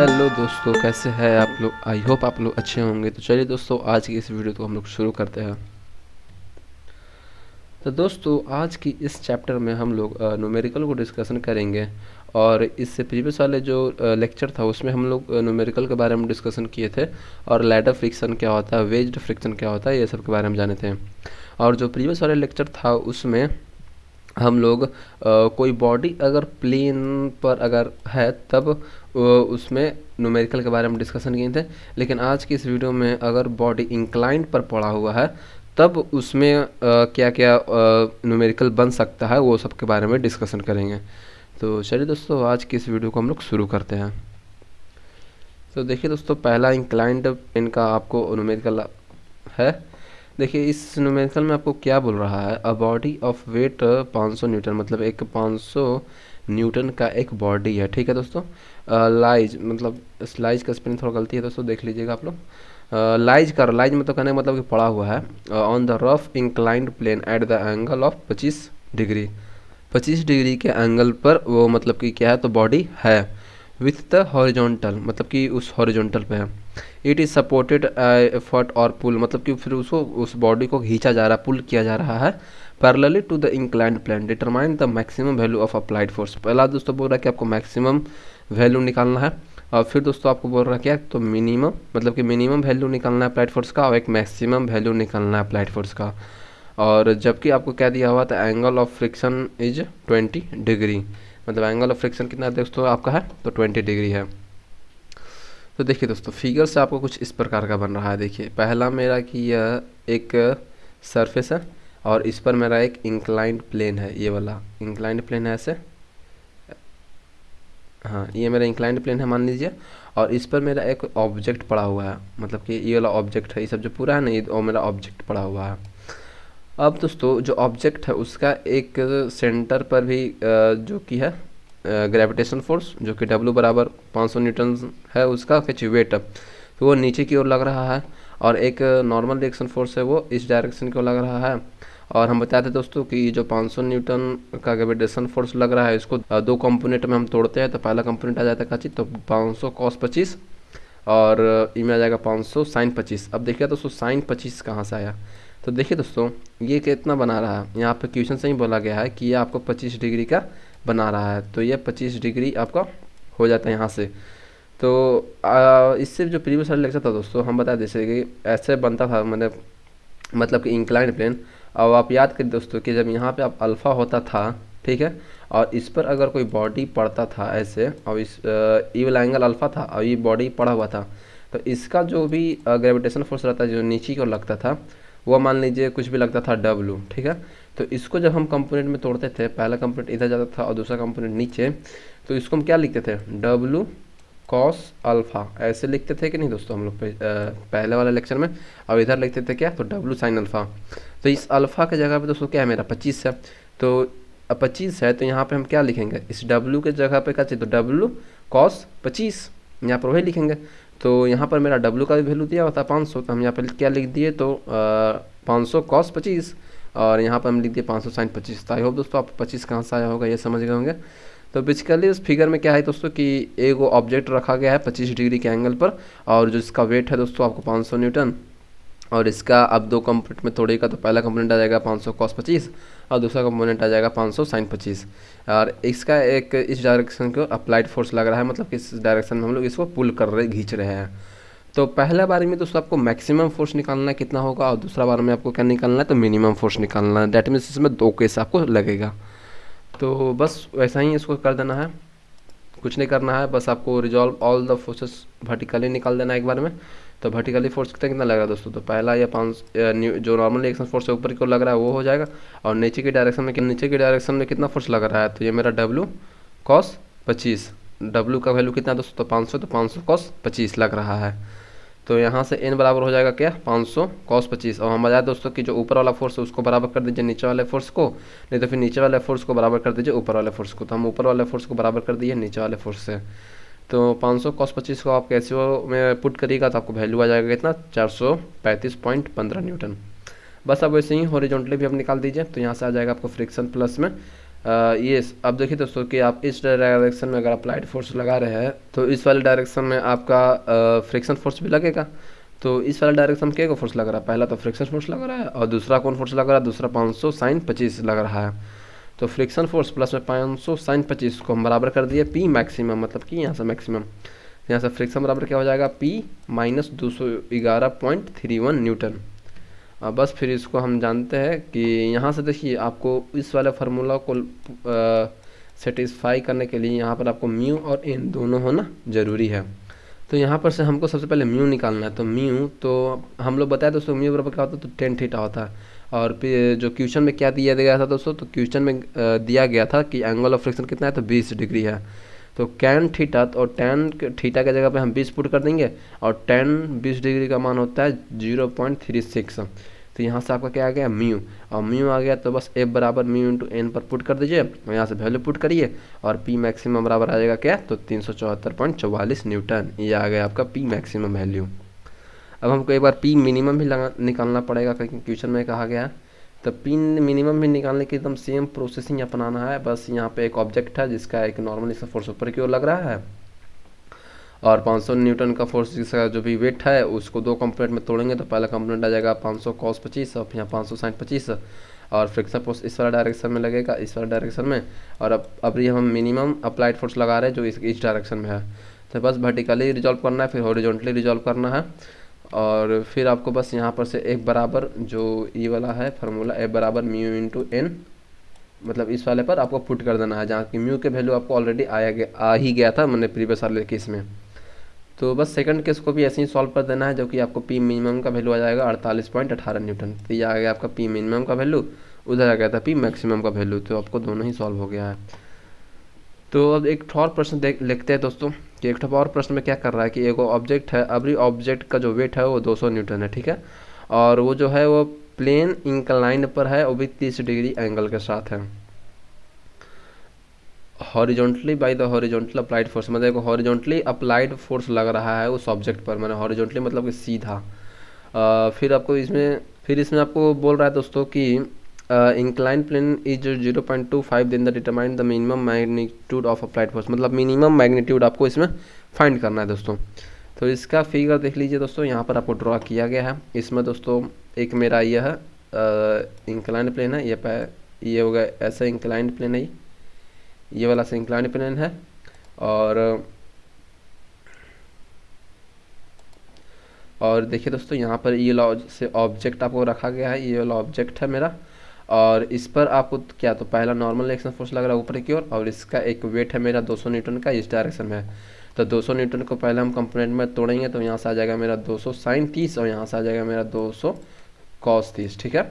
Hello दोस्तों कैसे हैं आप लोग? आई होप आप लोग अच्छे होंगे। तो चलिए दोस्तों आज की इस वीडियो को हम लोग शुरू करते हैं। तो दोस्तों आज की इस चैप्टर में हम लोग न्यूमेरिकल को डिस्कशन करेंगे। और इससे प्रीवियस वाले जो लेक्चर था उसमें हम लोग न्यूमेरिकल के बारे में डिस्कशन किए थे। और लैडर फ्रिक्शन क्या होता है वेज्ड फ्रिक्शन क्या होता है ये सब के बारे में जाने थे और जो प्रीवियस वाले लेक्चर था उसमें हम लोग आ, कोई बॉडी अगर प्लेन पर अगर है तब उसमें न्यूमेरिकल के बारे में डिस्कशन किए थे लेकिन आज की इस वीडियो में अगर बॉडी इंक्लाइंड पर पड़ा हुआ है तब उसमें आ, क्या क्या न्यूमेरिकल बन सकता है वो सब के बारे में डिस्कशन करेंगे। तो चलिए दोस्तों आज की इस वीडियो को हम लोग शुरू करते हैं। तो देखिए दोस्तों पहला इंक्लाइंड पेन का आपको न्यूमेरिकल है। देखिए इस न्यूमेरिकल में आपको क्या बोल रहा है? A body of weight 500 newton मतलब एक 500 न्यूटन का एक बॉडी है ठीक है दोस्तों? लाइज मतलब लाइज का स्पेलिंग थोड़ा गलती है दोस्तों देख लीजिएगा आप लोग। लाइज कर लाइज मतलब कहने का मतलब कि पड़ा हुआ है। On the rough inclined plane at the angle of 25 degree. 25 degree के एंगल पर वो मतलब कि क्या है तो बॉडी है। विथ द हॉरिजॉन्टल मतलब कि उस हॉरिजॉन्टल पे है। इट इज़ सपोर्टेड एफर्ट और पुल मतलब कि फिर उसको, उस बॉडी को खींचा जा रहा है पुल किया जा रहा है। Parallelly to the inclined plane determine the maximum value of applied force पहला दोस्तों बोल रहा है कि आपको मैक्सिमम वैल्यू निकालना है, और फिर दोस्तों आपको बोल रहा है क्या तो मिनिमम मतलब कि मिनिमम वैल्यू निकालना है अप्लाइड फोर्स का, और एक मैक्सिमम वैल्यू निकालना है अप्लाइड फोर्स का। और जबकि आपको क्या दिया हुआ था angle of friction is twenty degree मतलब एंगल ऑफ़ फ्रिक्शन कितना दोस्तों आपका है? तो ट्वेंटी डिग्री है। तो देखिए दोस्तों फिगर से आपको कुछ इस प्रकार का बन रहा है। देखिए, पहला मेरा कि यह एक सरफेस है। और इस पर मेरा एक इंक्लाइंड प्लेन है, ये वाला। इंक्लाइंड प्लेन है ऐसे? हाँ ये मेरा इंक्लाइंड प्लेन है, मान लीजिए। और इस पर मेरा एक ऑब्जेक्ट पड़ा हुआ है। मतलब कि ये वाला ऑब्जेक्ट है, ये सब जो पूरा है ना, ये वो मेरा ऑब्जेक्ट पड़ा हुआ है। अब दोस्तों, जो ऑब्जेक्ट है, उसका एक सेंटर पर भी जो कि है ग्रेविटेशन फोर्स जो कि डब्लू बराबर 500 न्यूटन है, उसका कुछ वेट तो वो नीचे की ओर लग रहा है और एक नॉर्मल रिएक्शन फोर्स है वो, इस डायरेक्शन की ओर लग रहा है। और हम बताते थे दोस्तों कि जो 500 न्यूटन का ग्रेविटेशन फोर्स लग रहा है, इसको दो कंपोनेंट में हम तोड़ते हैं तो पहला कंपोनेंट आ जाता है काची तो 500 कॉस 25 और इमें आ जाएगा 500 साइन 25 अब देखिए दोस्तों साइन 25 कहाँ से आया? तो देखिए दोस्तों, ये कितना बना रहा है? यहाँ पर क्वेश्चन से ही बोला गया है कि ये आपको 25 डिग्री का बना रहा है तो ये 25 डिग्री आपका हो जाता है यहाँ से। तो इससे जो प्रीवियस लेक्चर था दोस्तों, हम बता दें, जैसे कि ऐसे बनता था मैंने मतलब कि इंक्लाइन प्लेन अब आप याद करिए दोस्तों कि जब यहाँ पे आप अल्फ़ा होता था, ठीक है, और इस पर अगर कोई बॉडी पड़ता था ऐसे, और इस ई वाला एंगल अल्फ़ा था, और ये बॉडी पड़ा हुआ था तो इसका जो भी ग्रेविटेशन फोर्स रहता जो नीचे की ओर लगता था, वो मान लीजिए कुछ भी लगता था डब्लू ठीक है? तो इसको जब हम कंपोनेंट में तोड़ते थे, पहला कंपोनेंट इधर जाता था और दूसरा कंपोनेंट नीचे तो इसको हम क्या लिखते थे? डब्लू कॉस अल्फ़ा ऐसे लिखते थे कि नहीं दोस्तों, हम लोग पहले वाले लेक्चर में और इधर लिखते थे क्या? तो डब्लू साइन अल्फ़ा तो इस अल्फ़ा के जगह पे दोस्तों क्या है? मेरा पच्चीस है। तो पच्चीस है तो यहाँ पे हम क्या लिखेंगे? इस डब्लू के जगह पे क्या चाहिए? तो डब्लू कॉस पच्चीस। यहाँ पर वही लिखेंगे। तो यहाँ पर मेरा डब्लू का भी वैल्यू दिया हुआ था पाँच सौ तो हम यहाँ पर क्या लिख दिए? तो पाँच सौ कॉस पच्चीस। और यहाँ पर हम लिख दिए पाँच सौ साइन पच्चीस। तो आई होप दोस्तों आप पच्चीस कहाँ से आया होगा, ये समझ गए होंगे। तो बेसिकली उस फिगर में क्या है दोस्तों कि एक वो ऑब्जेक्ट रखा गया है पच्चीस डिग्री के एंगल पर, और जो इसका वेट है दोस्तों आपको पाँच सौ न्यूटन, और इसका अब दो कंपोनेंट में तोड़ेगा तो पहला कंपोनेंट आ जाएगा पाँच सौ कॉस पच्चीस, और दूसरा कंपोनेंट आ जाएगा पाँच सौ साइन पच्चीस। और इसका एक इस डायरेक्शन को अप्लाइड फोर्स लग रहा है मतलब कि इस डायरेक्शन में हम लोग इसको पुल कर रहे खींच रहे हैं। तो पहला बार में दोस्तों आपको मैक्सिमम फोर्स निकालना कितना होगा, और दूसरा बार में आपको क्या निकालना है तो मिनिमम फोर्स निकालना है। डेट मीन्स इसमें दो केस आपको लगेगा। तो बस वैसा ही इसको कर देना है। कुछ नहीं करना है, बस आपको resolve all the forces vertically निकाल देना है एक बार में। तो वर्टिकली फोर्स कितना कितना लग रहा है दोस्तों? तो पहला या पाँच जो नॉर्मल रिएक्शन फोर्स है ऊपर की ओर लग रहा है, वो हो जाएगा। और नीचे की डायरेक्शन में नीचे की डायरेक्शन में कितना फोर्स लग रहा है? तो ये मेरा डब्लू कॉस पच्चीस। डब्लू का वैल्यू कितना दोस्तों? तो पाँच सौ तो पाँच सौ कॉस पच्चीस लग रहा है। तो यहाँ से एन बराबर हो जाएगा क्या? 500 सौ कॉस पच्चीस। और हम बताए दोस्तों कि जो ऊपर वाला फोर्स है, उसको बराबर कर दीजिए नीचे वाले फोर्स को। नहीं तो फिर नीचे वाले फोर्स को बराबर कर दीजिए ऊपर वाले फोर्स को। तो हम ऊपर वाले फोर्स को बराबर कर दिए नीचे वाले फोर्स से। तो 500 सौ कॉस पच्चीस को आप कैसे में पुट करिएगा तो आपको वैल्यू आ जाएगा कितना? चार न्यूटन। बस अब वैसे ही हॉरिजॉन्टली भी आप निकाल दीजिए तो यहाँ से आ जाएगा आपको फ्रिक्शन प्लस में। ये अब देखिए दोस्तों कि आप इस डायरेक्शन में अगर अप्लाइड फोर्स लगा रहे हैं तो इस वाले डायरेक्शन में आपका फ्रिक्शन फोर्स भी लगेगा। तो इस वाला डायरेक्शन में क्या फोर्स लग रहा है? पहला तो फ्रिक्शन फोर्स लग रहा है और दूसरा कौन फोर्स लग रहा है? दूसरा पाँच सौ साइन पच्चीस लग रहा है। तो फ्रिक्शन फोर्स प्लस में पाँच सौ साइन पच्चीस को हम बराबर कर दिए पी मैक्सिमम मतलब कि यहाँ से मैक्सिमम यहाँ से फ्रिक्शन बराबर क्या हो जाएगा? पी माइनस दो सौ ग्यारह पॉइंट थ्री वन न्यूटन बस फिर इसको हम जानते हैं कि यहाँ से देखिए, आपको इस वाले फार्मूला को सेटिस्फाई करने के लिए यहाँ पर आपको म्यू और एन दोनों होना ज़रूरी है। तो यहाँ पर से हमको सबसे पहले म्यू निकालना है। तो म्यू तो हम लोग बताए दोस्तों म्यू बराबर क्या होता है? तो टेन थीटा होता है। और जो क्वेश्चन में क्या दिया गया था दोस्तों? तो क्वेश्चन में दिया गया था कि एंगल ऑफ़ फ्रिक्शन कितना है? तो बीस डिग्री है। तो कैन थीटा और टेन थीटा के जगह पे हम बीस पुट कर देंगे और टेन बीस डिग्री का मान होता है ज़ीरो पॉइंट थ्री सिक्स। तो यहाँ से आपका क्या आ गया? म्यू और म्यू आ गया तो बस एफ़ बराबर म्यू इंटू एन पर पुट कर दीजिए और यहाँ से वैल्यू पुट करिए और पी मैक्सिमम बराबर आ जाएगा क्या? तो तीन न्यूटन ये आ गया आपका पी मैक्सिमम वैल्यू अब हमको एक बार पी मिनिमम भी निकालना पड़ेगा क्योंकि क्वेश्चन में कहा गया तो पिन मिनिमम भी निकालने की एकदम सेम प्रोसेसिंग अपनाना है। बस यहाँ पे एक ऑब्जेक्ट है जिसका एक नॉर्मल इसका फोर्स ऊपर की ओर लग रहा है। और 500 न्यूटन का फोर्स जिसका जो भी वेट है, उसको दो कंपोनेंट में तोड़ेंगे तो पहला कंपोनेंट आ जाएगा 500 सौ कॉस पच्चीस और यहाँ पाँच सौ साठ पच्चीस। और फ्रिक्शन फोर्स इस वाला डायरेक्शन में लगेगा, इस वाला डायरेक्शन में। और अब, अभी हम मिनिमम अप्लाइड फोर्स लगा रहे हैं जो इस इस डायरेक्शन में है। तो बस वर्टिकली रिजॉल्व करना है, फिर हॉरिजॉन्टली रिजॉल्व करना है। और फिर आपको बस यहाँ पर से एक बराबर जो ई वाला है फार्मूला ए बराबर म्यू इंटू एन मतलब इस वाले पर आपको पुट कर देना है, जहाँ की म्यू के वैल्यू आपको ऑलरेडी आया गया, आ ही गया था मैंने प्रीवियस वाले केस में। तो बस सेकंड केस को भी ऐसे ही सॉल्व कर देना है, जो कि आपको पी मिनिमम का वैल्यू आ जाएगा अड़तालीस पॉइंट अठारह न्यूटन तो ये आ गया आपका पी मिनिमम का वैल्यू उधर आ गया था पी मैक्सिमम का वैल्यू तो आपको दोनों ही सॉल्व हो गया है। तो अब एक और प्रश्न देख, लिखते हैं दोस्तों। कि एक और प्रश्न में क्या कर रहा है कि एक ऑब्जेक्ट है अभी ऑब्जेक्ट का जो वेट है वो 200 न्यूटन है ठीक है? और वो जो है वो प्लेन इंक्लाइन पर है वो भी तीस डिग्री एंगल के साथ है। Horizontally by the horizontal applied force मतलब हॉरिजॉन्टली अप्लाइड फोर्स लग रहा है उस ऑब्जेक्ट पर मैंने हॉरिजॉन्टली मतलब कि सीधा। आ, फिर आपको इसमें फिर इसमें आपको बोल रहा है दोस्तों कि incline plane is zero point two five then the determine the minimum magnitude of applied force मतलब मिनिमम मैग्नीट्यूड आपको इसमें फाइंड करना है दोस्तों। तो इसका फिगर देख लीजिए दोस्तों, यहाँ पर आपको ड्रॉ किया गया है। इसमें दोस्तों, एक मेरा यह है इंक्लाइन प्लेन है। ये ये हो गया ऐसा इंक्लाइंड प्लेन है। ये वाला से इंक्लाइन प्लेन है। और और देखिए दोस्तों, यहाँ पर ये वाला से ऑब्जेक्ट आपको रखा गया है। ये वाला ऑब्जेक्ट है मेरा। और इस पर आपको क्या तो पहला नॉर्मल रिएक्शन फोर्स लग रहा है ऊपर की ओर, और इसका एक वेट है मेरा 200 न्यूटन का, इस डायरेक्शन में तो 200 न्यूटन को पहले हम कंपोनेंट में तोड़ेंगे तो यहाँ से आ जाएगा मेरा 200 सौ साइन तीस और यहाँ से आ जाएगा मेरा 200 सौ कॉस तीस, ठीक है?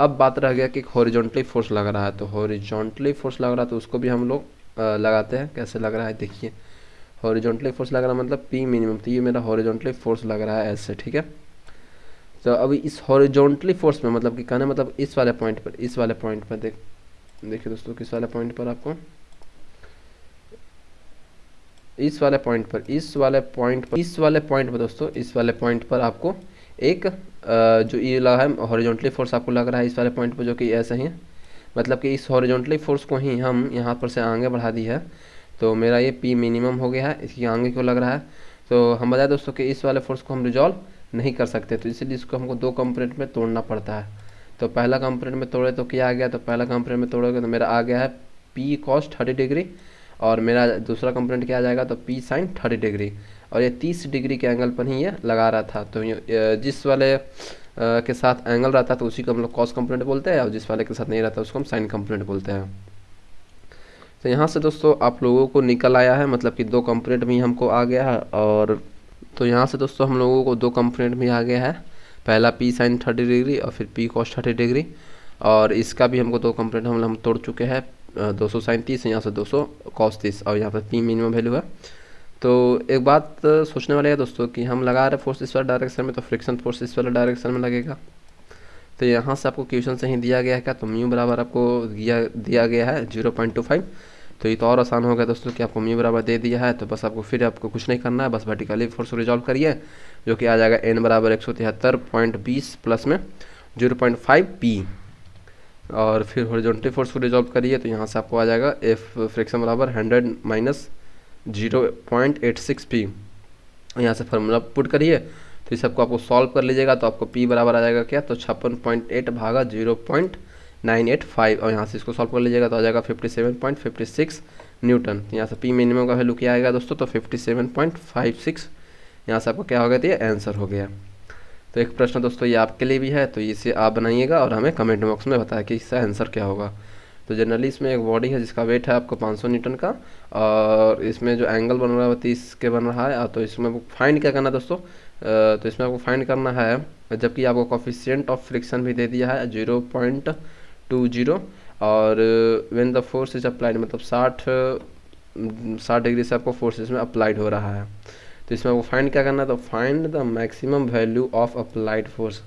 अब बात रह गया कि हॉरिजॉन्टली फोर्स लग रहा है तो हॉरिजॉन्टली फोर्स लग रहा है तो उसको भी हम लोग लगाते हैं, कैसे लग रहा है, देखिए। हॉरिजॉन्टली फोर्स लग रहा है मतलब पी मिनिमम तो ये मेरा हॉरिजॉन्टली फोर्स लग रहा है ऐसे, ठीक है? तो अभी इस हॉरिजॉन्टली फोर्स में मतलब कि कहना मतलब इस वाले पॉइंट पर, इस वाले पॉइंट पर देख, देखिए दोस्तों, किस वाले पॉइंट पर आपको? इस वाले पॉइंट पर, इस वाले पॉइंट पर, इस वाले पॉइंट पर दोस्तों, इस वाले पॉइंट पर आपको एक जो ये लगा है हॉरिजॉन्टली फोर्स आपको लग रहा है इस वाले पॉइंट पर, जो कि ऐसा ही है। मतलब कि इस हॉरिजॉन्टली फोर्स को ही हम यहाँ पर से आगे बढ़ा दी है। तो मेरा ये पी मिनिमम हो गया है, इसकी आगे क्यों लग रहा है? तो हम बताए दोस्तों कि इस वाले फोर्स को हम रिजॉल्व नहीं कर सकते तो इसीलिए इसको हमको दो कंपोनेंट में तोड़ना पड़ता है। तो पहला कंपोनेंट में तोड़े तो क्या आ गया? तो पहला कंपोनेंट में तोड़ोगे तो मेरा आ गया है पी कॉस थर्टी डिग्री और मेरा दूसरा कंपोनेंट क्या आ जाएगा? तो पी साइन थर्टी डिग्री। और ये तीस डिग्री के एंगल पर ही ये लगा रहा था। तो जिस वाले के साथ एंगल रहता तो उसी को हम लोग कॉस कंपोनेंट बोलते हैं और जिस वाले के साथ नहीं रहता, उसको हम साइन कंपोनेंट बोलते हैं। तो यहाँ से दोस्तों आप लोगों को निकल आया है मतलब कि दो कंपोनेंट भी हमको आ गया है और तो यहाँ से दोस्तों हम लोगों को दो कंपोनेंट भी आ गया है। पहला पी साइन थर्टी डिग्री और फिर पी कॉस थर्टी डिग्री और इसका भी हमको दो कंपोनेंट हम हम तोड़ चुके हैं दो सौ साइन तीस यहाँ से दो सौ कॉस तीस और यहाँ पर पी मिनिमम वैल्यू है। तो एक बात सोचने वाले है दोस्तों कि हम लगा रहे फोर्स इस वाले डायरेक्शन में तो फ्रिक्शन फोर्स इस वाले डायरेक्शन में लगेगा। तो यहाँ से आपको क्वेश्चन से ही दिया गया है क्या? तो म्यू बराबर आपको दिया दिया गया है ज़ीरो पॉइंट टू फाइव तो ये तो और आसान हो गया दोस्तों कि आपको म्यू बराबर दे दिया है तो बस आपको फिर आपको कुछ नहीं करना है, बस वर्टिकली फोर्स रिजॉल्व करिए, जो कि आ जाएगा एन बराबर एक सौ तिहत्तर पॉइंट बीस प्लस में ज़ीरो पॉइंट फाइव पी और फिर हॉरिजॉन्टल फोर्स को रिजॉल्व करिए तो यहाँ से आपको आ जाएगा एफ़ फ्रिक्शन बराबर hundred minus zero point eight six P यहाँ से फार्मूला पुट करिए तो इस सबको आपको सॉल्व कर लीजिएगा तो आपको पी बराबर आ जाएगा क्या? तो छप्पन पॉइंट एट भागा zero point nine eight five और यहाँ से इसको सॉल्व कर लीजिएगा तो आ जाएगा fifty seven point fifty six newton. यहाँ से पी मिनिमम का वैल्यू क्या आएगा दोस्तों? तो fifty seven point five six यहाँ से आपको क्या हो गया तो ये आंसर हो गया। तो एक प्रश्न दोस्तों ये आपके लिए भी है तो इसे आप बनाइएगा और हमें कमेंट बॉक्स में बताया कि इसका आंसर क्या होगा। तो जनरली इसमें एक बॉडी है जिसका वेट है आपको 500 न्यूटन का और इसमें जो एंगल बन रहा है वो तीस के बन रहा है। तो इसमें फाइंड क्या करना है दोस्तों? तो इसमें आपको फाइंड करना है, जबकि आपको कॉफिशियंट ऑफ़ फ्रिक्शन भी दे दिया है ज़ीरो पॉइंट टू ज़ीरो और when the force is applied मतलब साठ साठ डिग्री से आपको फोर्स इसमें अप्लाइड हो रहा है। तो इसमें आपको फाइंड क्या करना है? तो find the maximum value of applied force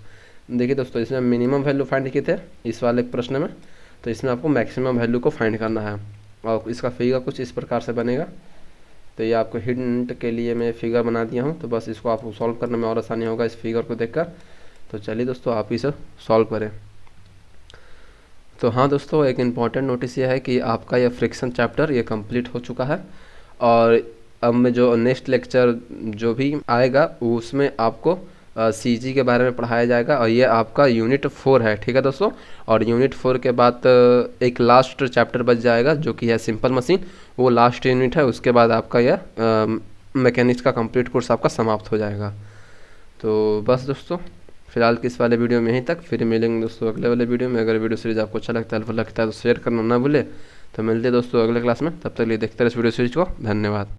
देखिए दोस्तों, इसमें मिनिमम वैल्यू फाइंड किए थे इस वाले प्रश्न में। तो इसमें आपको मैक्सिमम वैल्यू को फाइंड करना है। और इसका फिगर कुछ इस प्रकार से बनेगा। तो ये आपको हिंट के लिए मैं फिगर बना दिया हूँ। तो बस इसको आपको सॉल्व करने में और आसानी होगा इस फिगर को देखकर। तो चलिए दोस्तों, आप इसे सॉल्व करें। तो हाँ दोस्तों, एक इंपॉर्टेंट नोटिस ये है कि आपका यह फ्रिक्शन चैप्टर ये कंप्लीट हो चुका है और अब में जो नेक्स्ट लेक्चर जो भी आएगा, उसमें आपको सी जी के बारे में पढ़ाया जाएगा और ये आपका यूनिट फोर है, ठीक है दोस्तों? और यूनिट फोर के बाद एक लास्ट चैप्टर बच जाएगा जो कि है सिंपल मशीन वो लास्ट यूनिट है, उसके बाद आपका यह मैकेनिक्स का कंप्लीट कोर्स आपका समाप्त हो जाएगा। तो बस दोस्तों फ़िलहाल किस वाले वीडियो में यहीं तक। फिर मिलेंगे दोस्तों अगले वाले वीडियो में। अगर वीडियो सीरीज़ आपको अच्छा लगता है लगता है तो शेयर करना ना भूले। तो मिलते हैं दोस्तों अगले क्लास में। तब तक लिए देखते रहे इस वीडियो सीरीज़ को। धन्यवाद।